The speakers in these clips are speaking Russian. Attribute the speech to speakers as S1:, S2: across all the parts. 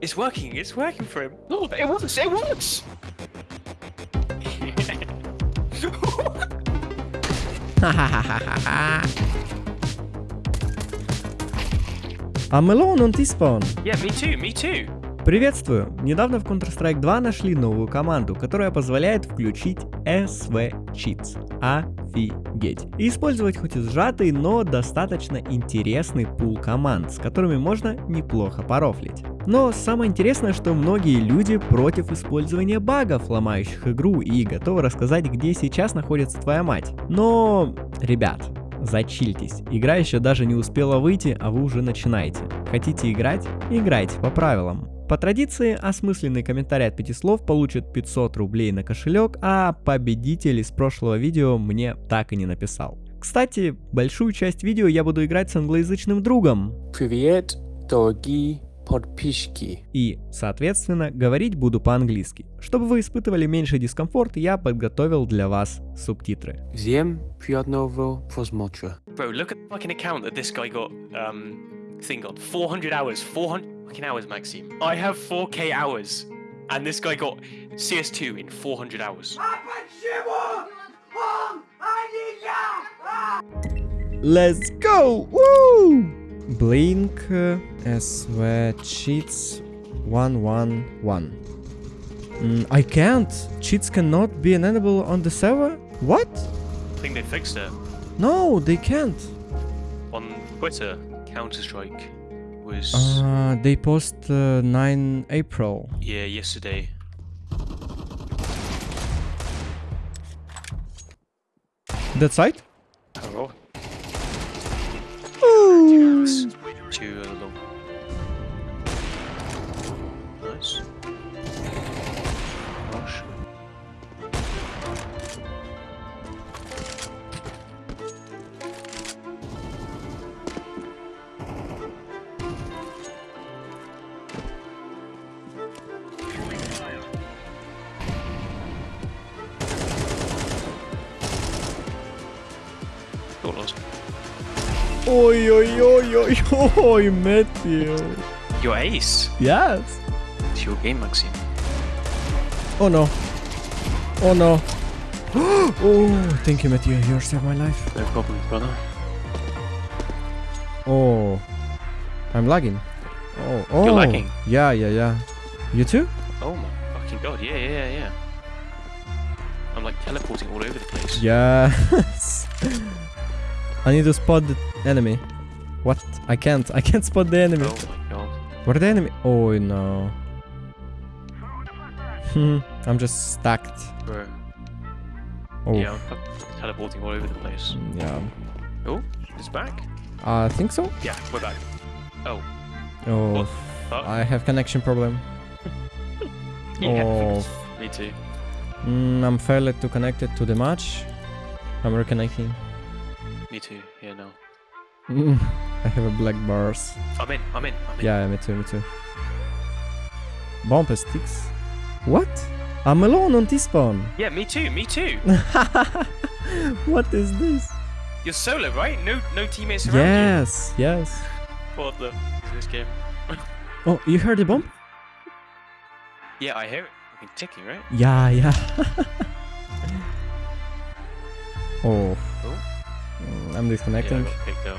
S1: It's working. It's working for him. No, it works. It works.
S2: I'm alone on T-spawn.
S1: yeah, me too. Me too.
S2: Приветствую! Недавно в Counter-Strike 2 нашли новую команду, которая позволяет включить SV Cheats. Офигеть! И использовать хоть и сжатый, но достаточно интересный пул команд, с которыми можно неплохо порофлить. Но самое интересное, что многие люди против использования багов, ломающих игру, и готовы рассказать, где сейчас находится твоя мать. Но, ребят, Зачильтесь. Игра еще даже не успела выйти, а вы уже начинаете. Хотите играть? Играйте по правилам. По традиции, осмысленный комментарий от пяти слов получит 500 рублей на кошелек, а победитель из прошлого видео мне так и не написал. Кстати, большую часть видео я буду играть с англоязычным другом.
S3: Привет, дорогие подписчики.
S2: И, соответственно, говорить буду по-английски. Чтобы вы испытывали меньший дискомфорт, я подготовил для вас субтитры.
S3: Всем приятного просмотра.
S1: Bro, look at the fucking account that this guy got. Um, thing on 400 hours. 400 fucking hours, Maxime. I have 4k hours, and this guy got CS2 in 400 hours.
S2: Let's go! Woo! Blink uh, SV cheats 111. Mm, I can't. Cheats cannot be enabled on the server? What?
S1: I think they fixed it
S2: No, they can't.
S1: on Twitter. Counter Strike was
S2: Uh, they post uh, 9 April.
S1: yeah yesterday.
S2: That site?
S1: Oh, too low. Nice.
S2: Oi, oi, oi, oi, oi, Matthew.
S1: Your ace.
S2: Yes.
S1: It's your game, Maxime.
S2: Oh no. Oh no. oh, thank you, Matthew. You saved my life.
S1: No problem, brother.
S2: Oh, I'm lagging. Oh, oh.
S1: You're lagging?
S2: Yeah, yeah, yeah. You too?
S1: Oh my fucking god, yeah, yeah, yeah. I'm like teleporting all over the place.
S2: Yes. I need to spot the enemy. What? I can't. I can't spot the enemy.
S1: Oh my god.
S2: What are the enemy? Oh no. Hmm. I'm just stacked.
S1: Bro.
S2: Oh.
S1: Yeah, I'm teleporting all over the place.
S2: Yeah.
S1: Oh, it's back?
S2: I think so.
S1: Yeah, we're back. Oh,
S2: Oh. I have connection problem.
S1: Yeah,
S2: Oh.
S1: me too.
S2: Mm, I'm failed to connect it to the match. I'm reconnecting.
S1: Me too. Yeah, no.
S2: Mm, I have a black bars.
S1: I'm in, I'm in, I'm in.
S2: Yeah, me too, me too. Bumper sticks. What? I'm alone on T-spawn.
S1: Yeah, me too, me too.
S2: what is this?
S1: You're solo, right? No no teammates around
S2: Yes, yes.
S1: you. What the is this game?
S2: Oh, you heard the bomb?
S1: Yeah, I hear it. Fucking ticking, right?
S2: Yeah, yeah. oh.
S1: Oh.
S2: Mm, I'm
S1: Yeah, I
S2: disconnecting.
S1: got kicked out.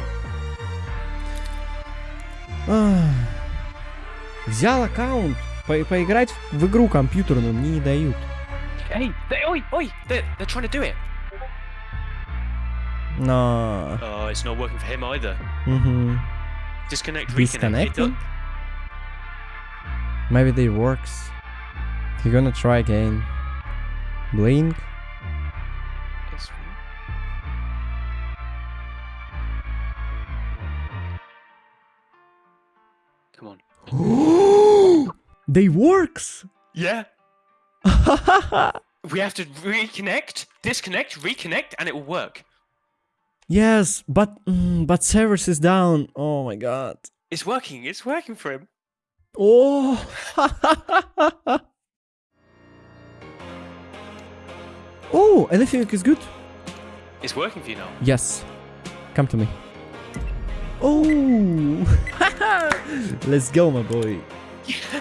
S2: Ах. Взял аккаунт. По- поиграть в игру компьютерную мне не дают.
S1: Hey, they, oi, oi, they're, they're trying to do it.
S2: Но...
S1: Oh, it's not working for him either.
S2: Мгм.
S1: Disconnect, reconnect. It
S2: Disconnecting?
S1: do-
S2: Maybe they works. You're gonna try again. Blink.
S1: It's fine. Come on.
S2: they works!
S1: Yeah. We have to reconnect, disconnect, reconnect, and it will work.
S2: yes, but mm, but service is down. Oh my god.
S1: It's working. It's working for him.
S2: Oh. oh, anything is good?
S1: It's working for you now.
S2: Yes. Come to me. Oh. Let's go, my boy.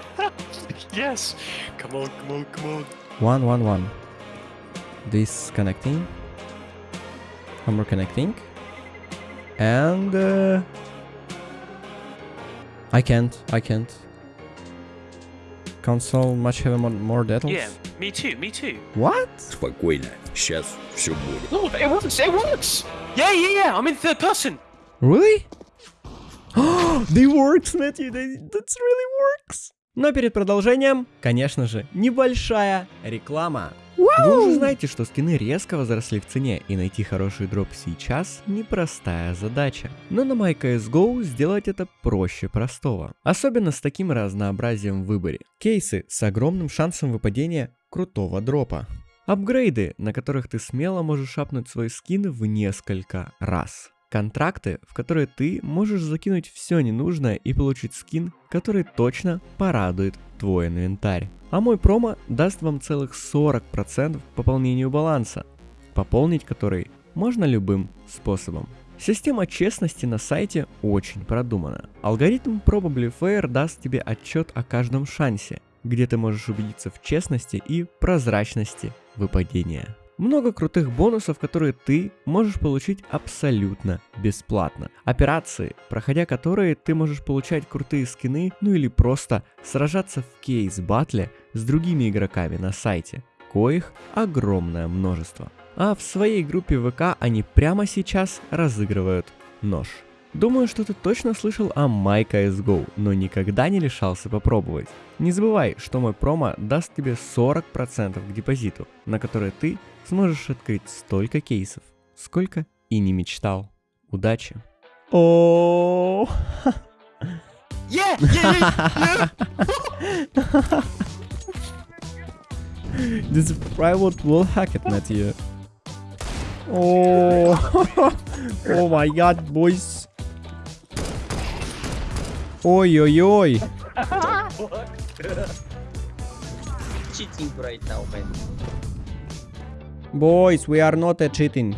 S1: Yes. Come on, come on, come on.
S2: One, one, one. This connecting. More connecting. And uh, I can't. I can't. Console much have more, more details.
S1: Yeah, me too, me too.
S2: What?
S4: Спокойно, сейчас все будет.
S1: Oh, it works, it works! Yeah, yeah, yeah, I'm in third person.
S2: Really? they works, Matthew. They, that's really works. Но перед продолжением, конечно же, небольшая реклама. Вы уже знаете, что скины резко возросли в цене, и найти хороший дроп сейчас непростая задача. Но на MyCSGO сделать это проще простого. Особенно с таким разнообразием в выборе. Кейсы с огромным шансом выпадения крутого дропа. Апгрейды, на которых ты смело можешь шапнуть свой скин в несколько раз. Контракты, в которые ты можешь закинуть все ненужное и получить скин, который точно порадует твой инвентарь. А мой промо даст вам целых 40% к пополнению баланса, пополнить который можно любым способом. Система честности на сайте очень продумана. Алгоритм Probably Fair даст тебе отчет о каждом шансе, где ты можешь убедиться в честности и прозрачности выпадения. Много крутых бонусов, которые ты можешь получить абсолютно бесплатно. Операции, проходя которые ты можешь получать крутые скины, ну или просто сражаться в кейс-батле с другими игроками на сайте, коих огромное множество. А в своей группе ВК они прямо сейчас разыгрывают нож. Думаю, что ты точно слышал о MyCSGO, но никогда не лишался попробовать. Не забывай, что мой промо даст тебе 40% к депозиту, на который ты сможешь открыть столько кейсов, сколько и не мечтал. Удачи! О, this private will hack it, Matthew. Oh, oh my god, boys. Ой, ой, ой.
S5: cheating right now, man.
S2: Boys, we are not uh, cheating.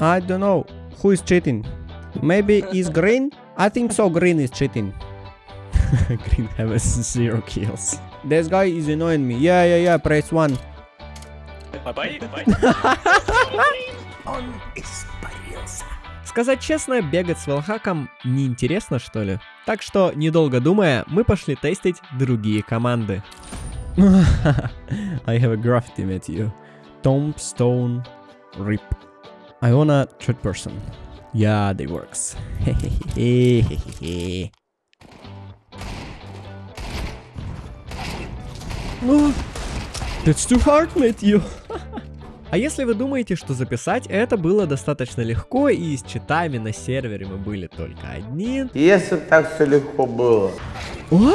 S2: I don't know who is cheating. Maybe is green? I think so. Green is cheating. green has zero kills. This guy is annoying me. Yeah, yeah, yeah. Press one.
S1: bye bye, bye.
S2: Сказать честно, бегать с велхаком неинтересно, что ли? Так что, недолго думая, мы пошли тестить другие команды. I have a graffiti met you. Tombstone Rip. Iona third person. Yeah, they works. Oh, That's too hard, Matthew. А если вы думаете, что записать это было достаточно легко и с читами на сервере мы были только одни...
S6: Если так все легко было.
S2: О!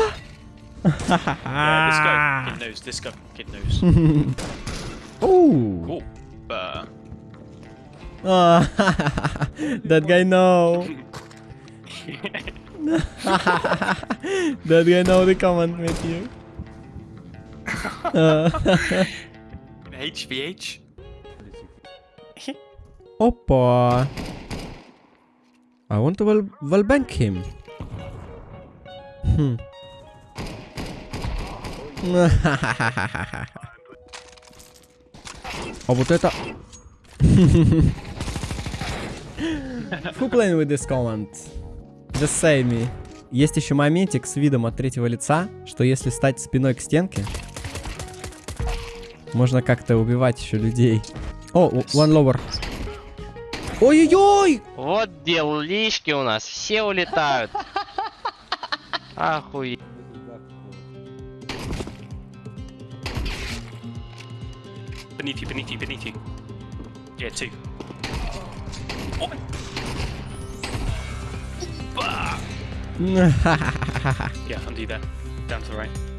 S2: Оу! That guy know. that guy know the command with you.
S1: HVH.
S2: Опа. I want to wall, wallbang him. Хм. А вот это... Who playing with this command? Just say me. Есть еще моментик с видом от третьего лица, что если стать спиной к стенке, можно как-то убивать еще людей. О, one lower. Ой-ой-ой!
S5: Вот делишки у нас, все улетают. Охуеть.
S1: Beneath you, beneath you, beneath you. Yeah, two. Oh. Bah! Yeah, undo that. Down to the right.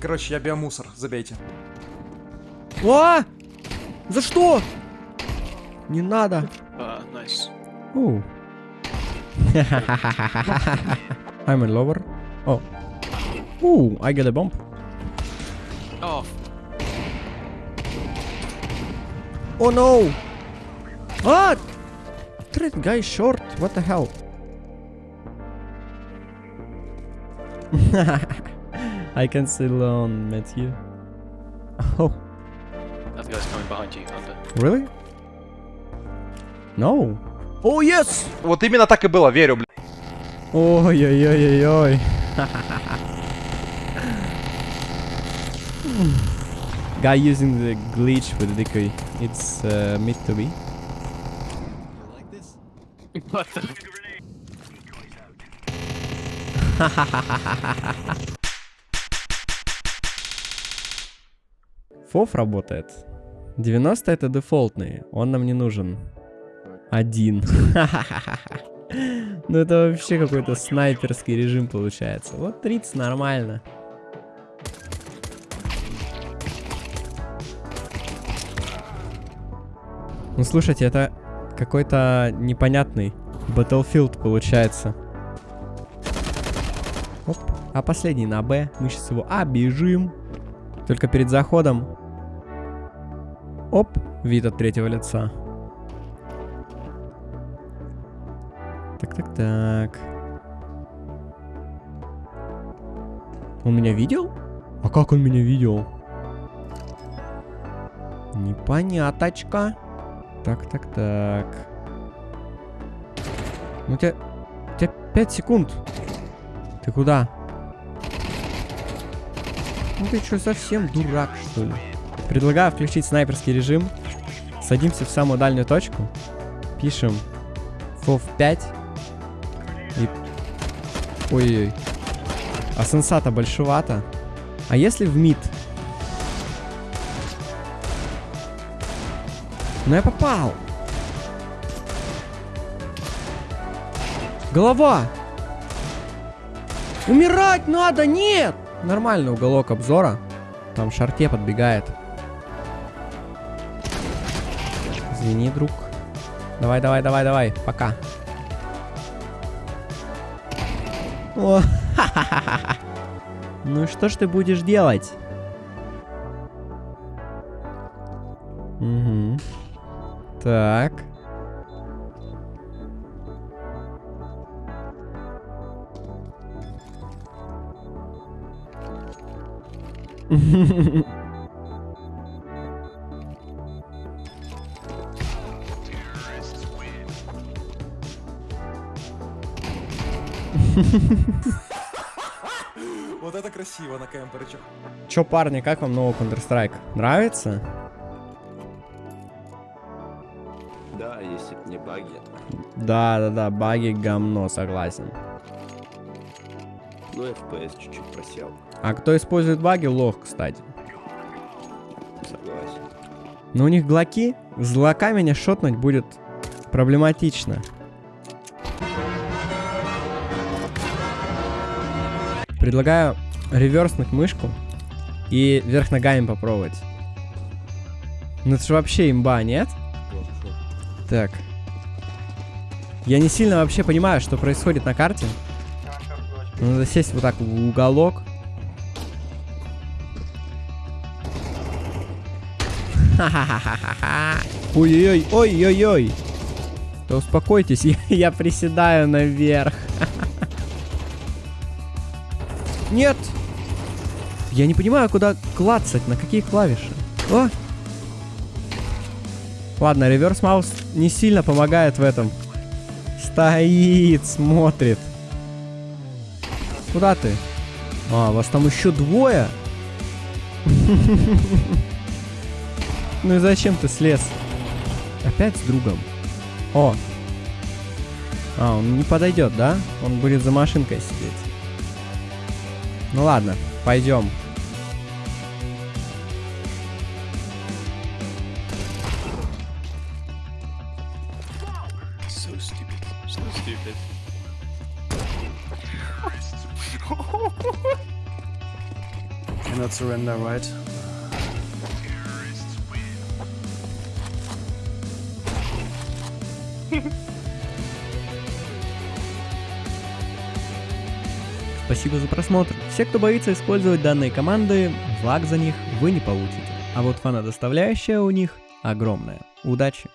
S7: Короче, я биомусор, забейте.
S2: А! За что? Не надо.
S1: Uh, nice.
S2: Оу. I'm in lower. Oh. Ooh, I get a bomb.
S1: Oh,
S2: Oh no! What? That guy short. What the hell? I can still on Matthew. Oh,
S1: that guy's coming behind you, under.
S2: really? No. Oh yes!
S7: Вот именно так и было, верю, блядь.
S2: Ой-ой-ой-ой-ой. Guy using the glitch with the decoy. It's uh, meant to be.
S1: What the?
S2: Фоф работает. 90 это дефолтный, он нам не нужен. Один. Ну это вообще какой-то снайперский режим получается. Вот 30 нормально. Ну слушайте, это какой-то непонятный Battlefield получается. Оп. А последний на Б. Мы сейчас его обижим. Только перед заходом. Оп. Вид от третьего лица. Так, так, так. Он меня видел? А как он меня видел? Непоняточка. Так, так, так. Ну, у тебя... У тебя 5 секунд. Ты куда? Ну ты что, совсем дурак, что ли? Предлагаю включить снайперский режим. Садимся в самую дальнюю точку. Пишем FOV 5. И... Ой-ой-ой. А сенсата большевато. А если в мид? Ну я попал. Голова. Умирать надо, нет! Нормальный уголок обзора. Там шарте подбегает. Извини, друг. Давай, давай, давай, давай. Пока. О, Ну что ж ты будешь делать? Угу. Так.
S7: Вот это красиво на кемперчик.
S2: Чё, парни, как вам новый Counter-Strike? Нравится?
S4: Да, если б не баги.
S2: Да, да, да, баги говно, согласен.
S4: Ну, FPS чуть-чуть просел.
S2: А кто использует баги, лох, кстати.
S4: Согласен.
S2: Но у них глоки, с глока меня шотнуть будет проблематично. Предлагаю реверснуть мышку и вверх ногами попробовать. Ну это же вообще имба, нет? Так. Я не сильно вообще понимаю, что происходит на карте. Ну, Надо сесть вот так в уголок. Ой-ой-ой, ой-ой-ой. Да успокойтесь, я, я приседаю наверх. Нет! Я не понимаю, куда клацать, на какие клавиши. О! Ладно, реверс маус не сильно помогает в этом. Стоит, смотрит. Куда ты? А, вас там еще двое? Ну и зачем ты слез? Опять с другом. О. А, он не подойдет, да? Он будет за машинкой сидеть. Ну ладно, пойдем.
S1: So stupid. So stupid.
S7: Cannot surrender, right?
S2: Спасибо за просмотр. Все, кто боится использовать данные команды, лаг за них вы не получите. А вот фанодоставляющая у них огромная. Удачи!